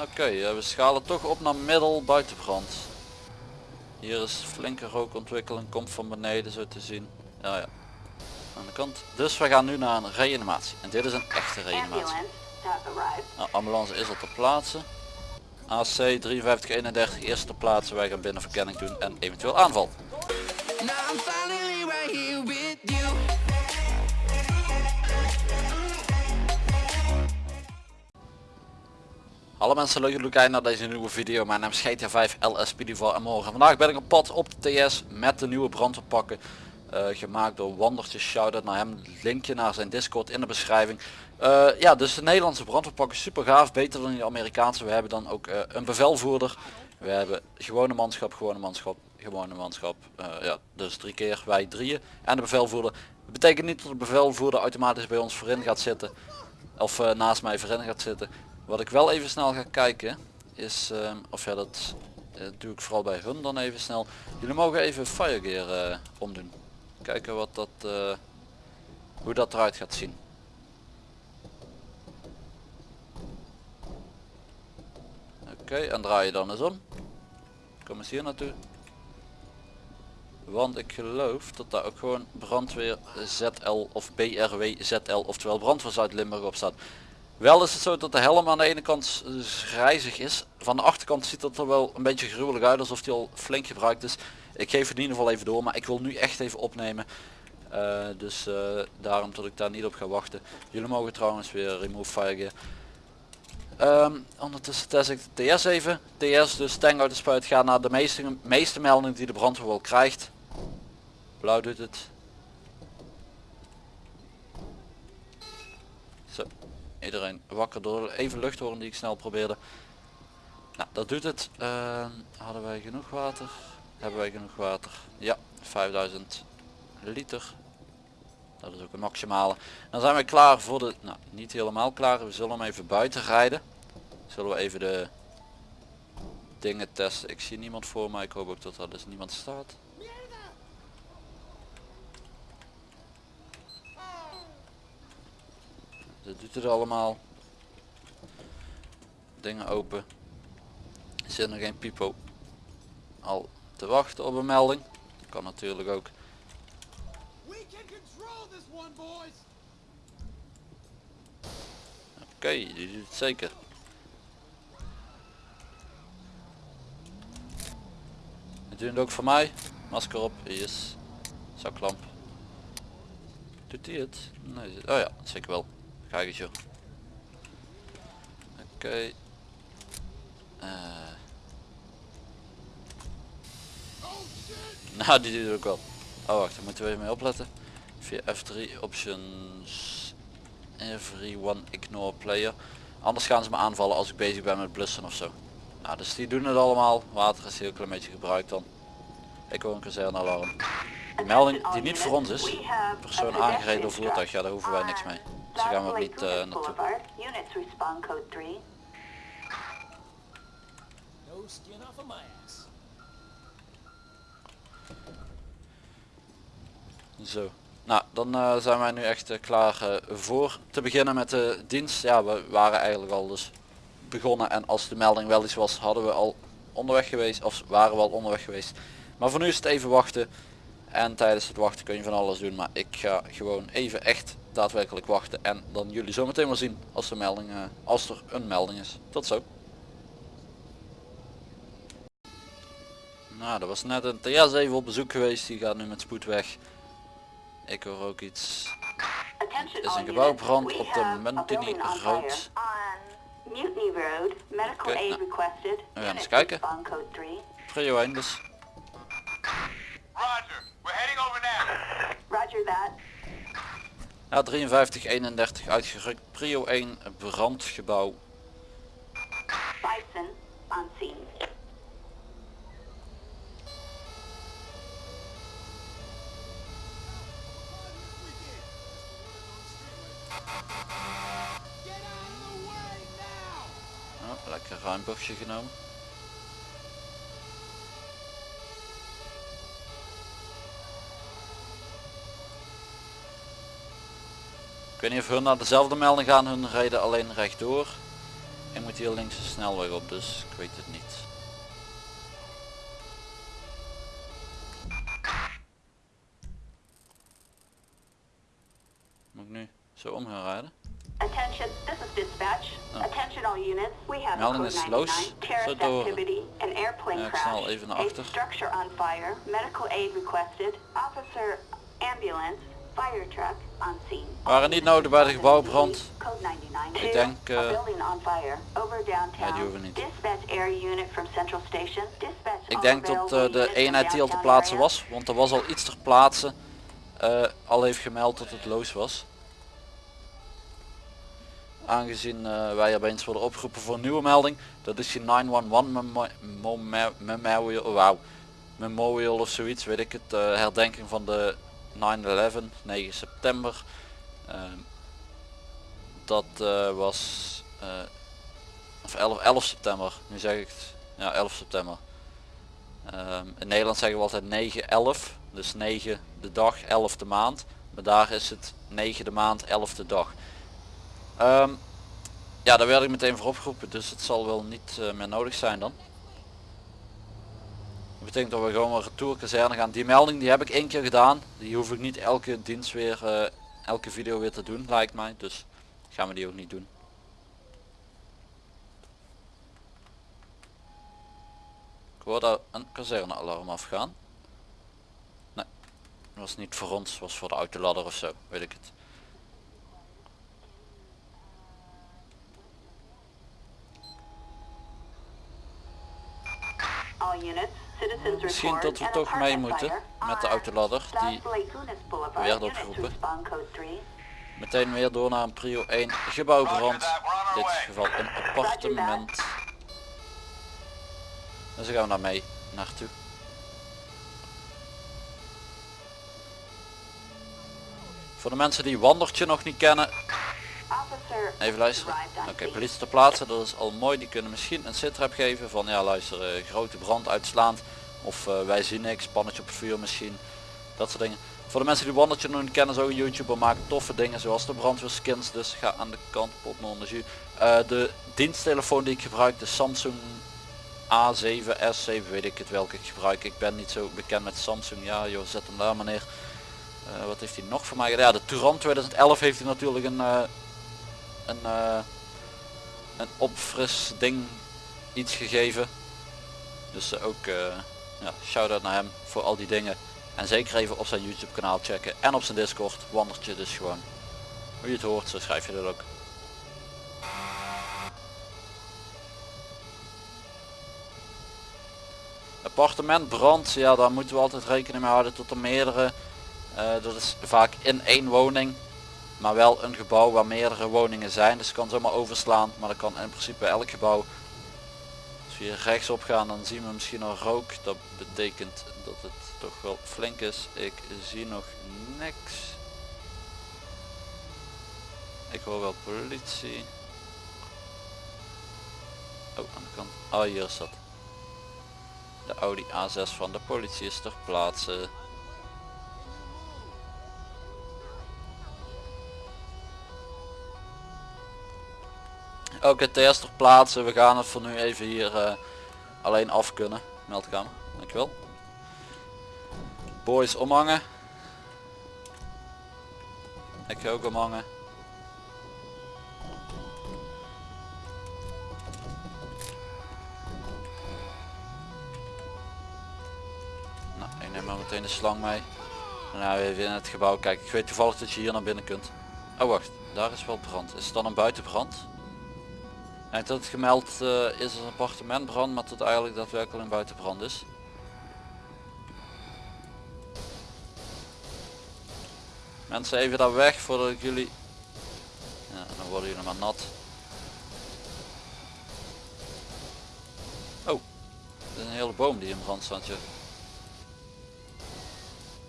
Oké, eh, we schalen toch op naar middel buitenbrand. Hier is flinke rookontwikkeling, komt van beneden zo te zien. Ja, ja. Aan de kant. Dus we gaan nu naar een reanimatie. En dit is een echte reanimatie. Ambulance. Nou, ambulance is al ter plaatse. AC 5331 eerst ter plaatse. Wij gaan binnen verkenning doen en eventueel aanval. Hallo mensen, leuk dat jullie kijken naar deze nieuwe video. Mijn naam is GTA 5 LSPD4 en morgen. Vandaag ben ik op pad op de TS met de nieuwe brandweerpakken. eh, gemaakt door Wandertje, shout-out naar hem. Linkje naar zijn Discord in de beschrijving. Eh, ja, dus de Nederlandse brandweerpakken super gaaf, beter dan die Amerikaanse. We hebben dan ook eh, een bevelvoerder. We hebben gewone manschap, gewone manschap, gewone manschap. Ja, dus drie keer wij drieën. En de bevelvoerder. Dat betekent niet dat de bevelvoerder automatisch bij ons voorin gaat zitten. Of naast mij voorin gaat zitten. Wat ik wel even snel ga kijken is, ehm, of ja dat eh, doe ik vooral bij hun dan even snel. Jullie mogen even firegear eh omdoen. Kijken wat dat, eh, hoe dat eruit gaat zien. Oké, en draai je dan eens om. Kom eens hier naartoe. Want ik geloof dat daar ook gewoon brandweer ZL of BRW ZL, oftewel brandweer Zuid-Limburg op staat. Wel is het zo dat de helm aan de ene kant grijzig is. Van de achterkant ziet dat er wel een beetje gruwelijk uit alsof die al flink gebruikt is. Ik geef het in ieder geval even door, maar ik wil nu echt even opnemen. Eh, dus eh, daarom dat ik daar niet op ga wachten. Jullie mogen trouwens weer remove firegear. Ehm, ondertussen test ik de TS even. TS dus uit de spuit gaat naar de meeste, meeste meldingen die de brandweer wel krijgt. Blauw doet het. Zo, iedereen wakker door even luchthoorn die ik snel probeerde. Nou, dat doet het. Ehm, hadden wij genoeg water? Hebben wij genoeg water? Ja, 5000 liter. Dat is ook een maximale. Dan zijn we klaar voor de, nou niet helemaal klaar. We zullen hem even buiten rijden. Zullen we even de dingen testen. Ik zie niemand voor mij. Ik hoop ook dat er dus niemand staat. Dat doet het allemaal. Dingen open. Er zit nog geen pipo al te wachten op een melding. Dat kan natuurlijk ook. Oké, die doet het zeker. Het doet het ook voor mij. Masker op, yes. Zaklamp. Doet hij het? Nee, oh ja, zeker wel. Kijk eens joh. Oké. Eh. Nou, die het ook wel. Oh wacht, daar moeten we even mee opletten. Via F3 options everyone ignore player. Anders gaan ze me aanvallen als ik bezig ben met blussen of zo. Nou, dus die doen het allemaal. Water is heel klein beetje gebruikt dan. Ik hoor een kazernealarm. Melding die niet voor ons is. Persoon aangereden door voertuig. Ja, daar hoeven wij niks mee. Dus daar gaan we ook niet naartoe. Units respond code 3. No skin off of my ass. Zo. Nou, dan eh, zijn wij nu echt eh, klaar eh, voor te beginnen met de dienst. Ja, we waren eigenlijk al dus begonnen en als de melding wel iets was, hadden we al onderweg geweest of waren we al onderweg geweest. Maar voor nu is het even wachten en tijdens het wachten kun je van alles doen. Maar ik ga gewoon even echt daadwerkelijk wachten en dan jullie zometeen wel zien als, de melding, eh, als er een melding is. Tot zo. Nou, dat was net een TS even op bezoek geweest. Die gaat nu met spoed weg. Ik hoor ook iets. Attention is een gebouwbrand. We op de Mutiny Road. Oké, aid nou, gaan Units eens kijken. respond code 3. Prio 1 dus. Roger. We're heading over now. Roger that. Ja, 53, 31 uitgerukt. Prio 1 brandgebouw. Bison on scene. Oh, lekker ruim bochtje genomen. Ik weet niet of hun naar dezelfde melding gaan, hun rijden alleen rechtdoor. Ik moet hier links de snelweg op, dus ik weet het niet. Moet ik nu zo om gaan rijden? Attention, this is dispatch. Oh. Attention all units. We have Melding is 99 loos. terrorist Zo door. activity, an airplane Ja, ik snel even naar achter. structure on fire, medical aid requested, officer, ambulance, Waren niet nodig bij de gebouwbrand. Code 99. Ik denk. Ja, die hoeven niet. Ik denk dat eh, de eenheid die al te plaatsen was, want er was al iets ter plaatse, eh, al heeft gemeld dat het loos was. Aangezien wij opeens worden opgeroepen voor een nieuwe melding, dat is die 911 memo- memo- memorial, wauw, memorial of zoiets, weet ik het, herdenking van de 9-11, 9 september. Ehm, dat eh, was, eh, of 11, 11 september, nu zeg ik het, ja 11 september. Ehm, in Nederland zeggen we altijd 9-11, dus 9 de dag, 11 de maand. Maar daar is het 9 de maand, 11 de dag. Ehm, ja, daar werd ik meteen voor opgeroepen, dus het zal wel niet eh, meer nodig zijn dan. Dat betekent dat we gewoon een retour kazerne gaan. Die melding die heb ik één keer gedaan. Die hoef ik niet elke dienst weer, eh, elke video weer te doen, lijkt mij. Dus gaan we die ook niet doen. Ik hoorde een kazernealarm afgaan. Nee, was niet voor ons, was voor de autoladder of zo, weet ik het. All units, Misschien report dat we toch mee moeten met de autoladder. Die werd opgeroepen. respond code 3. meteen weer door naar een prio 1 gebouwbrand. In dit geval een appartement. Dus dan gaan we daar mee naartoe. Voor de mensen die Wandertje nog niet kennen, even luisteren. Oké, politie ter plaatse, dat is al mooi. Die kunnen misschien een sitrep geven van ja luister, eh, grote brand uitslaand. Of eh, wij zien niks, pannetje op het vuur misschien. Dat soort dingen. Voor de mensen die Wandertje nog niet kennen, zo YouTuber maakt toffe dingen zoals de brandweerskins. Dus ga aan de kant, pot non de de diensttelefoon die ik gebruik, de Samsung A7, S7, weet ik het welke ik gebruik. Ik ben niet zo bekend met Samsung. Ja joh, zet hem daar meneer. Eh, wat heeft hij nog voor mij gedaan? Ja, de Touran 2011 heeft hij natuurlijk een, een, eh, een opfris ding iets gegeven. Dus eh, ook eh ja, shout-out naar hem voor al die dingen. En zeker even op zijn YouTube kanaal checken en op zijn Discord. Wandertje dus gewoon. Hoe je het hoort, zo schrijf je dat ook. Appartementbrand, ja daar moeten we altijd rekening mee houden tot er meerdere. dat is vaak in één woning. Maar wel een gebouw waar meerdere woningen zijn. Dus het kan zomaar overslaan. Maar dat kan in principe elk gebouw. Als we hier rechtsop gaan dan zien we misschien al rook. Dat betekent dat het toch wel flink is. Ik zie nog niks. Ik hoor wel politie. Oh, aan de kant. Oh, hier is dat. De Audi A6 van de politie is ter plaatse. Oké, TS ter plaatse. We gaan het voor nu even hier eh, alleen af kunnen. Meldkamer, dankjewel. Boys omhangen. Ik ga ook omhangen. Nou, ik neem maar meteen de slang mee. Nou even in het gebouw kijken. Ik weet toevallig dat je hier naar binnen kunt. Oh wacht, daar is wel brand. Is het dan een buitenbrand? En het gemeld eh, is een appartementbrand, maar dat eigenlijk daadwerkelijk een buitenbrand is. Mensen even daar weg voordat ik jullie... Ja, dan worden jullie maar nat. Oh, is een hele boom die in brand staat. joh.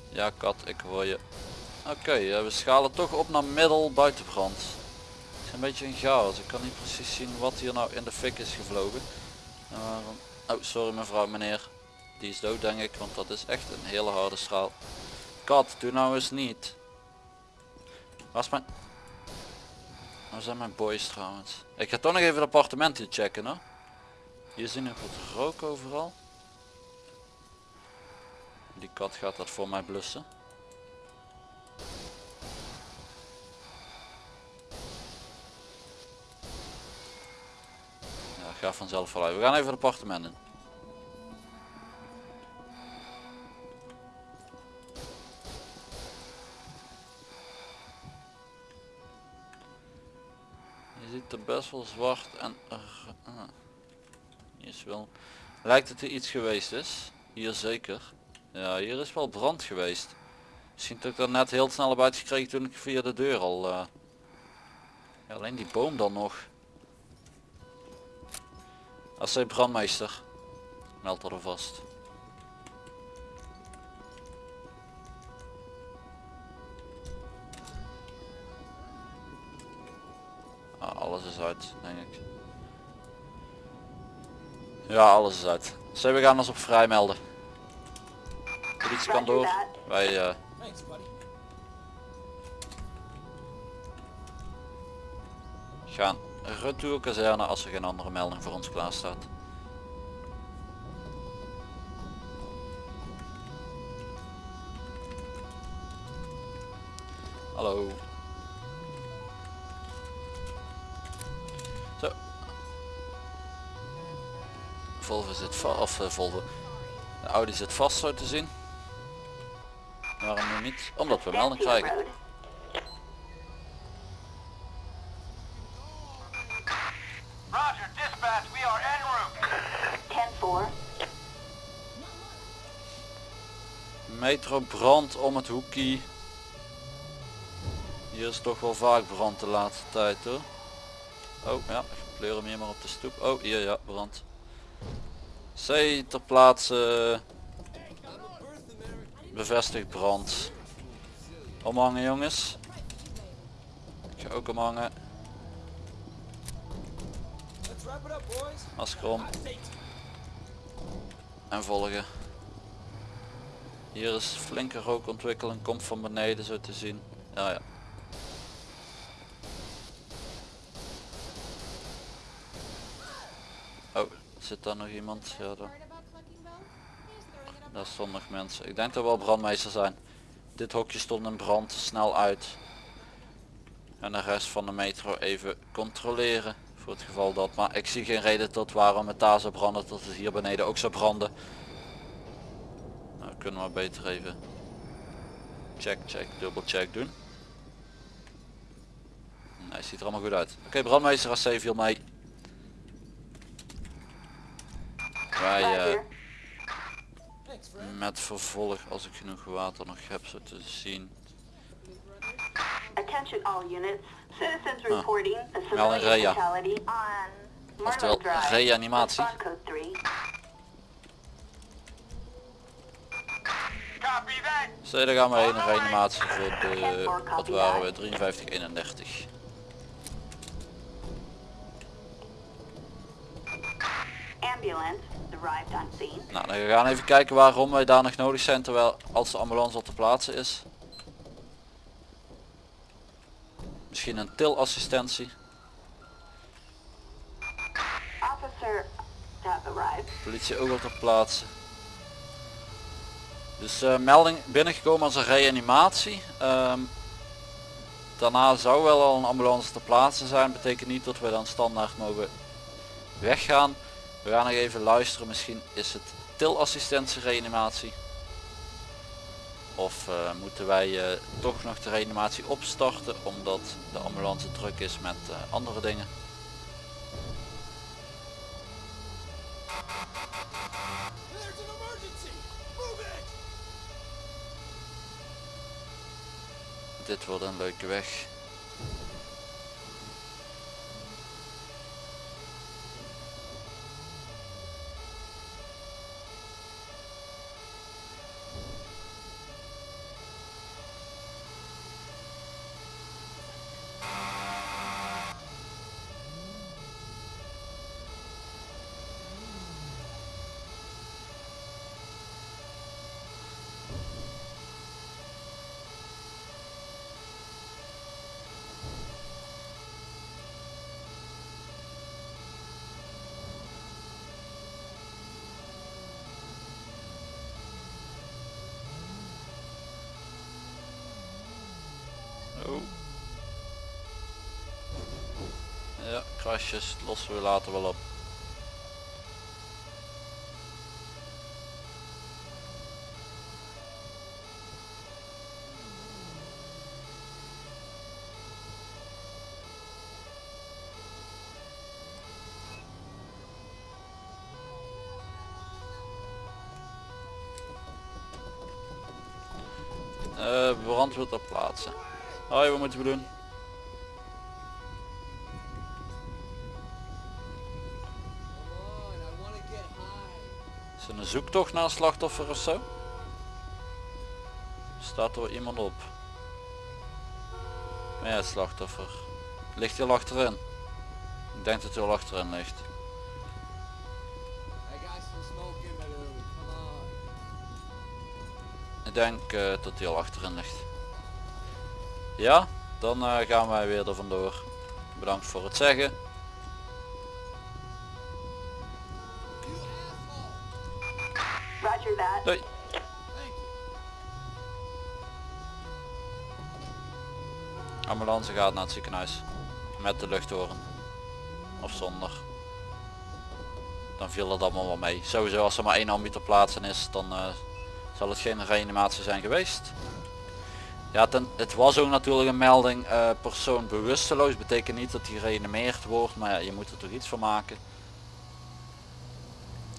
Ja kat, ik hoor je. Oké, eh, we schalen toch op naar middel buitenbrand. Een beetje een chaos. Ik kan niet precies zien wat hier nou in de fik is gevlogen. En waarom- Oh, sorry mevrouw, meneer. Die is dood denk ik, want dat is echt een hele harde straal. Kat, doe nou eens niet. Waar is mijn... Waar zijn mijn boys trouwens? Ik ga toch nog even het appartement checken hoor. Hier zie ik wat rook overal. Die kat gaat dat voor mij blussen. Ga vanzelf wel uit. We gaan even het appartement in. Je ziet er best wel zwart en... ah, hier is wel... Lijkt het er iets geweest is? Hier zeker. Ja, hier is wel brand geweest. Misschien dat ik dat net heel snel heb uitgekregen toen ik via de deur al... eh, alleen die boom dan nog. Als zij brandmeester. Meld er vast. Ah, alles is uit, denk ik. Ja, alles is uit. Zij, we gaan ons op vrij melden. Politie kan door. Wij eh, gaan retour kazerne als er geen andere melding voor ons klaar staat. Hallo. Zo. Volvo zit vast, of eh, Volvo. De Audi zit vast zo te zien. Waarom nu niet? Omdat we melding krijgen. Road. Roger, dispatch, we are en route. 10-4. Metro brand om het hoekie. Hier is toch wel vaak brand de laatste tijd hoor. Oh ja, ik pleur hem hier maar op de stoep. Oh hier ja, brand. C ter plaatse. Bevestigd brand. Omhangen jongens. Ik ga ook omhangen. Masker om. En volgen. Hier is flinke rookontwikkeling, komt van beneden zo te zien. Ja ja. Oh, zit daar nog iemand? Ja, daar, daar stonden nog mensen. Ik denk dat wel brandmeester zijn. Dit hokje stond in brand, snel uit. En de rest van de metro even controleren. Voor het geval dat, maar ik zie geen reden tot waarom het daar zou branden, tot het hier beneden ook zou branden. Kunnen we beter even check, check, dubbel check doen. Nee, ziet er allemaal goed uit. Oké, brandmeester AC viel mee. Wij eh, met vervolg als ik genoeg water nog heb zo te zien. Attention all units. Citizens Ah. reporting a Melding civilian REA. fatality on Oftewel, reanimatie. Respond code 3. Copy that. Zo, dan gaan we heen, een reanimatie voor de, wat waren we, 53, 31. Ambulance arrived on scene. Nou, dan gaan we even kijken waarom wij daar nog nodig zijn terwijl als de ambulance al te plaatsen is. Misschien een tilassistentie. Politie ook al ter plaatse. Dus eh, melding binnengekomen als een reanimatie. Ehm, daarna zou wel al een ambulance ter plaatse zijn. Betekent niet dat we dan standaard mogen weggaan. We gaan nog even luisteren. Misschien is het tilassistentie reanimatie. Of eh, moeten wij eh, toch nog de reanimatie opstarten omdat de ambulance druk is met andere dingen. Dit wordt een leuke weg. Krasjes lossen we later wel op. Eh, brandweer ter plaatse. Hoi, wat moeten we doen? Zoektocht naar een slachtoffer of zo? Staat er iemand op? Ja, het slachtoffer. Ligt hij al achterin? Ik denk dat hij al achterin ligt. Ik denk eh, dat hij al achterin ligt. Ja, dan eh, gaan wij weer er vandoor. Bedankt voor het zeggen. Doei. Ambulance gaat naar het ziekenhuis. Met de luchthoren. Of zonder. Dan viel het allemaal wel mee. Sowieso als er maar één ambu ter plaatse is, dan eh, zal het geen reanimatie zijn geweest. Ja, ten, het was ook natuurlijk een melding eh, persoon bewusteloos. Betekent niet dat hij gereanimeerd wordt, maar ja, je moet er toch iets van maken.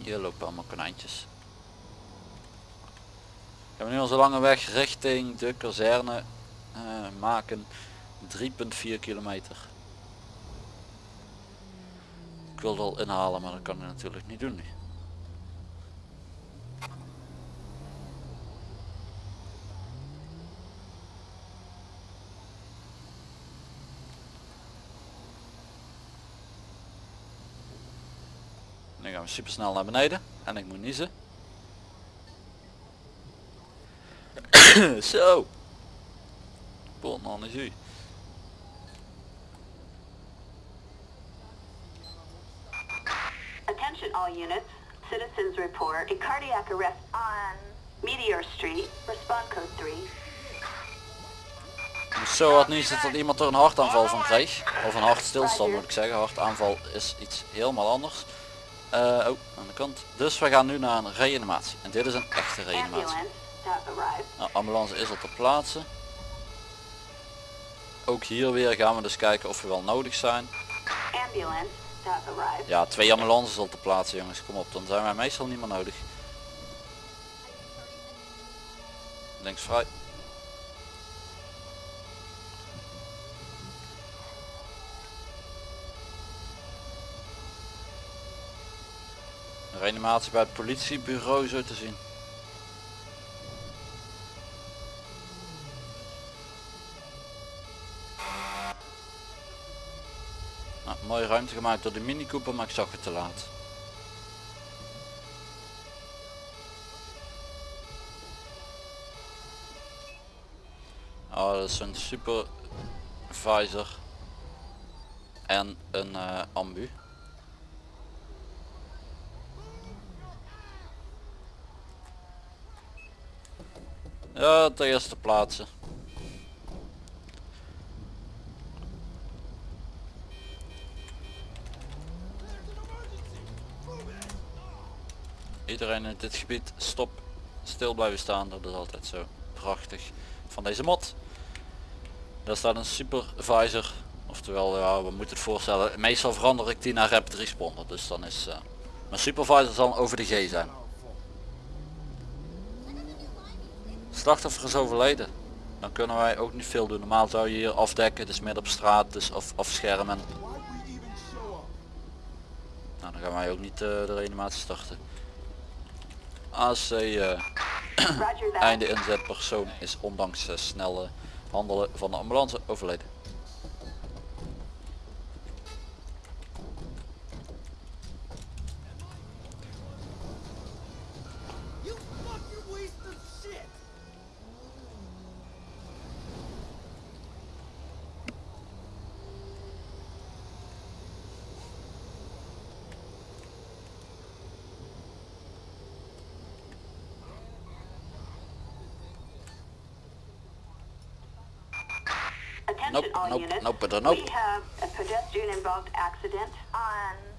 Hier lopen allemaal konijntjes. Gaan we nu onze lange weg richting de kazerne eh, maken. 3,4 kilometer. Ik wilde al inhalen, maar dat kan ik natuurlijk niet doen nu. Gaan we super snel naar beneden en ik moet niezen. Zo. Bon, dan is u. Attention all units. Citizens report a cardiac arrest on Meteor Street. Respond code 3. Zo had niet dat iemand er een hartaanval van kreeg. Of een hartstilstand moet ik zeggen. Hartaanval is iets helemaal anders. Eh, oh, aan de kant. Dus we gaan nu naar een reanimatie. En dit is een echte reanimatie. Nou, ambulance is al ter plaatse. Ook hier weer gaan we dus kijken of we wel nodig zijn. Ja, twee ambulances al ter plaatse jongens. Kom op, dan zijn wij meestal niet meer nodig. Links vrij. Reanimatie bij het politiebureau zo te zien. Nou, mooie ruimte gemaakt door de Mini Cooper, maar ik zag het te laat. Oh, dat is een supervisor en een eh, ambu. Ja, ter eerste plaatsen. Iedereen in dit gebied stop, stil blijven staan, dat is altijd zo prachtig van deze mod. Daar staat een supervisor, oftewel ja, we moeten het voorstellen, meestal verander ik die naar rapid responder, dus dan is uh, mijn supervisor zal over de G zijn. Slachtoffer is overleden. Dan kunnen wij ook niet veel doen. Normaal zou je hier afdekken, dus midden op straat, dus af, afschermen. Nou, dan gaan wij ook niet eh, de reanimatie starten. AC eh, Roger that. einde inzet persoon is ondanks eh, snelle handelen van de ambulance overleden. Nope, all nope, units. nope, nope. We have a pedestrian involved accident on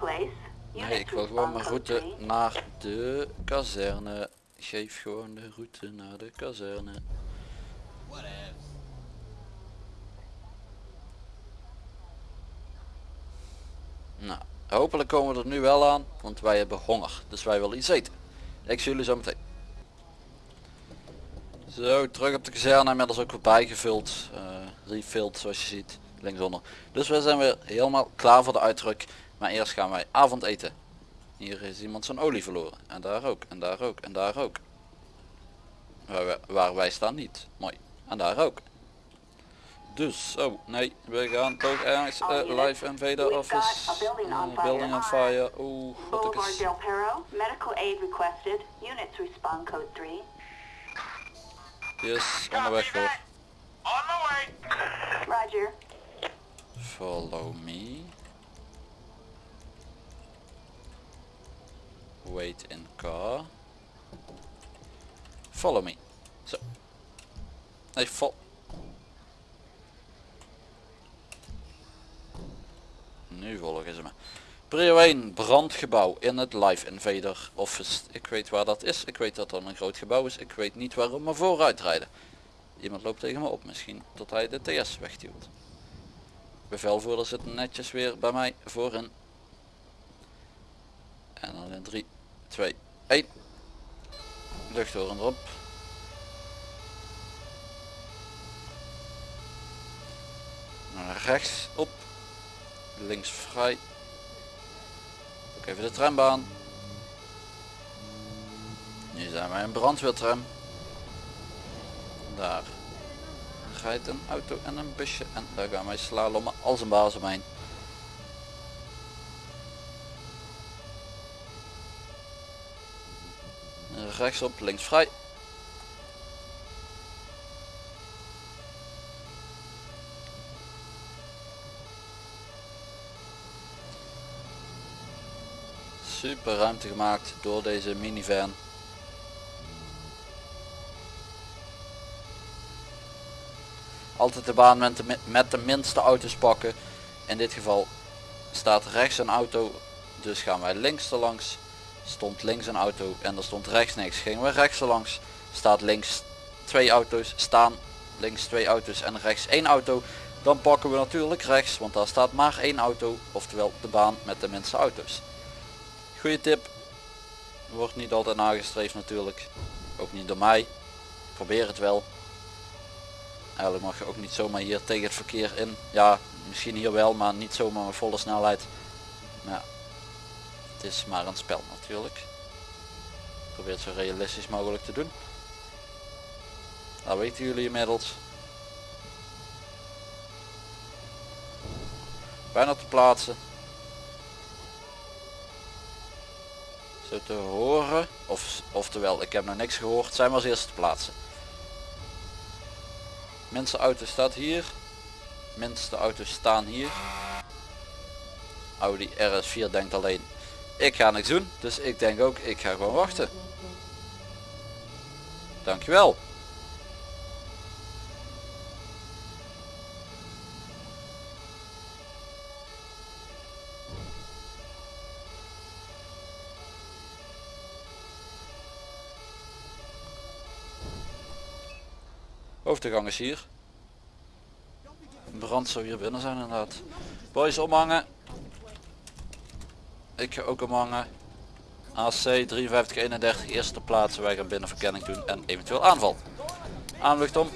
Place. Nee, ik wil gewoon mijn route naar de kazerne. Geef gewoon de route naar de kazerne. Nou, hopelijk komen we er nu wel aan, want wij hebben honger. Dus wij willen iets eten. Ik zie jullie zo meteen. Zo, terug op de kazerne, inmiddels ook weer bijgevuld. eh refilled zoals je ziet, linksonder. Dus we zijn weer helemaal klaar voor de uitdruk. Maar eerst gaan wij avondeten. Hier is iemand zijn olie verloren. En daar ook, en daar ook, en daar ook. Waar, wij- waar wij staan niet. Mooi. En daar ook. Dus, oh nee, we gaan toch ergens eh, live invader office. Eh, building on fire. Oeh, wat is. Del Perro. Medical aid requested. Units respond code 3. Yes, onderweg hoor. On my way. Roger. Follow me. Wait in car. Follow me. Zo. Nee, vol. Nu volgen ze me. Prio 1, brandgebouw in het Live Invader Office. Ik weet waar dat is. Ik weet dat er een groot gebouw is. Ik weet niet waarom we vooruit rijden. Iemand loopt tegen me op misschien. Tot hij de TS wegduwt. Bevelvoerder zit netjes weer bij mij voorin. En dan in 3, 2, 1. Luchthoren erop. Rechts op. Links vrij. Ook even de trambaan. Nu zijn wij een brandweertram. Daar rijdt een auto en een busje en daar gaan wij slalommen als een baas omheen. Rechtsop, links vrij. Super ruimte gemaakt door deze minivan. Altijd de baan met de, minste auto's pakken. In dit geval staat rechts een auto, dus gaan wij links erlangs. Stond links een auto en er stond rechts niks. Gingen we rechts erlangs. Staat links twee auto's, staan links twee auto's en rechts één auto. Dan pakken we natuurlijk rechts, want daar staat maar één auto, oftewel de baan met de minste auto's. Goeie tip. Wordt niet altijd nagestreefd natuurlijk. Ook niet door mij. Probeer het wel. Eigenlijk mag je ook niet zomaar hier tegen het verkeer in. Ja, misschien hier wel, maar niet zomaar met volle snelheid. Maar ja, het is maar een spel natuurlijk. Probeer het zo realistisch mogelijk te doen. Dat weten jullie inmiddels. Bijna te plaatsen. Zo te horen. Of, oftewel, ik heb nog niks gehoord. Zijn we als eerste te plaatsen. Minste auto staat hier. Minste auto's staan hier. Audi RS4 denkt alleen. Ik ga niks doen. Dus ik denk ook, ik ga gewoon wachten. Dankjewel. Hoofdgang is hier. Brand zou hier binnen zijn inderdaad. Boys omhangen. Ik ga ook omhangen. AC 5331 eerste plaats. Wij gaan binnen verkenning doen en eventueel aanval. Aanlucht om.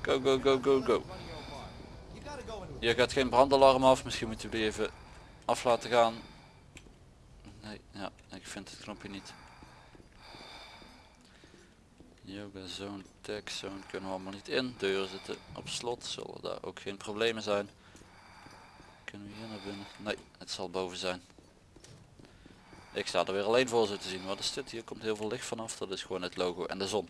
Go go go go go. Hier gaat geen brandalarm af. Misschien moeten die even af laten gaan. Nee, ja, ik vind het knopje niet. Yoga zone, tech zone kunnen we allemaal niet in. Deuren zitten op slot, zullen daar ook geen problemen zijn. Kunnen we hier naar binnen? Nee, het zal boven zijn. Ik sta er weer alleen voor zo te zien. Wat is dit? Hier komt heel veel licht vanaf. Dat is gewoon het logo en de zon.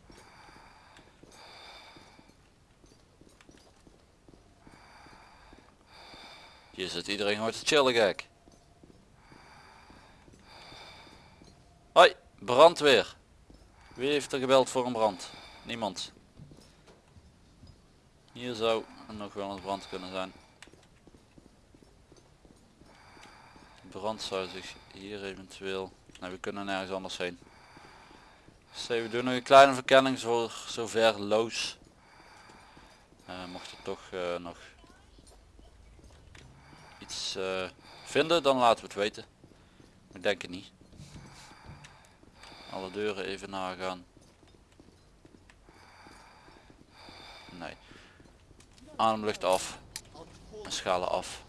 Hier zit iedereen gewoon te chillen gek. Hoi, brandweer. Wie heeft er gebeld voor een brand? Niemand. Hier zou nog wel een brand kunnen zijn. Brand zou zich hier eventueel... Nee, we kunnen nergens anders heen. Dus we doen nog een kleine verkenning voor zover loos. Eh, mocht er toch eh, nog iets eh, vinden, dan laten we het weten. Ik denk het niet. Alle deuren even nagaan. Nee. Ademlucht af. Schalen af.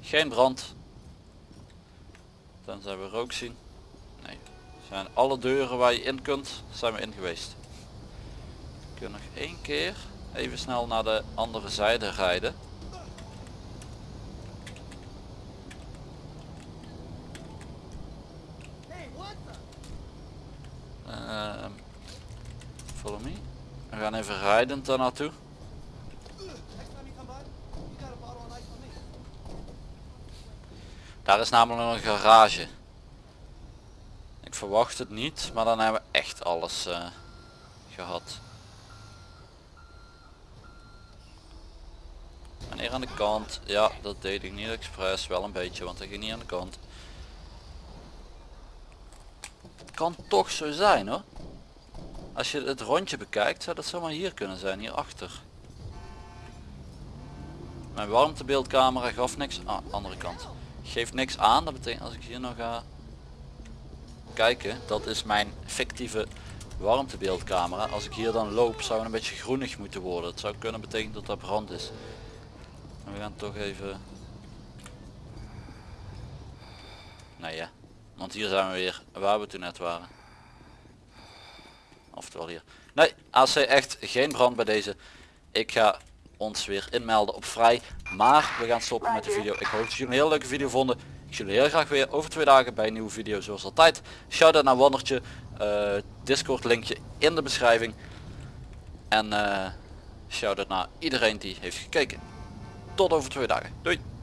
Geen brand. Tenzij we rook zien. Nee. Zijn alle deuren waar je in kunt, zijn we in geweest. We kunnen nog één keer even snel naar de andere zijde rijden. Hey, what the? Ehm, follow me. We gaan even rijdend daar naartoe. Next time you come by, you got a bottle of me. Daar is namelijk een garage. Ik verwacht het niet, maar dan hebben we echt alles eh, gehad. En hier aan de kant, ja dat deed ik niet expres, wel een beetje, want hij ging niet aan de kant. Kan toch zo zijn hoor. Als je het rondje bekijkt, zou dat zomaar hier kunnen zijn, hierachter. Mijn warmtebeeldcamera gaf niks, ah, andere kant. Geeft niks aan, dat betekent als ik hier nog ga kijken, dat is mijn fictieve warmtebeeldcamera. Als ik hier dan loop zou het een beetje groenig moeten worden. Het zou kunnen betekenen dat er brand is. We gaan toch even... Nee ja, want hier zijn we weer waar we toen net waren. Oftewel hier. Nee, AC echt geen brand bij deze. Ik ga ons weer inmelden op vrij. Maar we gaan stoppen met de video. Ik hoop dat jullie een heel leuke video vonden. Ik zie jullie heel graag weer over twee dagen bij een nieuwe video zoals altijd. Shout out naar Wandertje. eh, Discord linkje in de beschrijving. En eh shout out naar iedereen die heeft gekeken. Tot over twee dagen. Doei!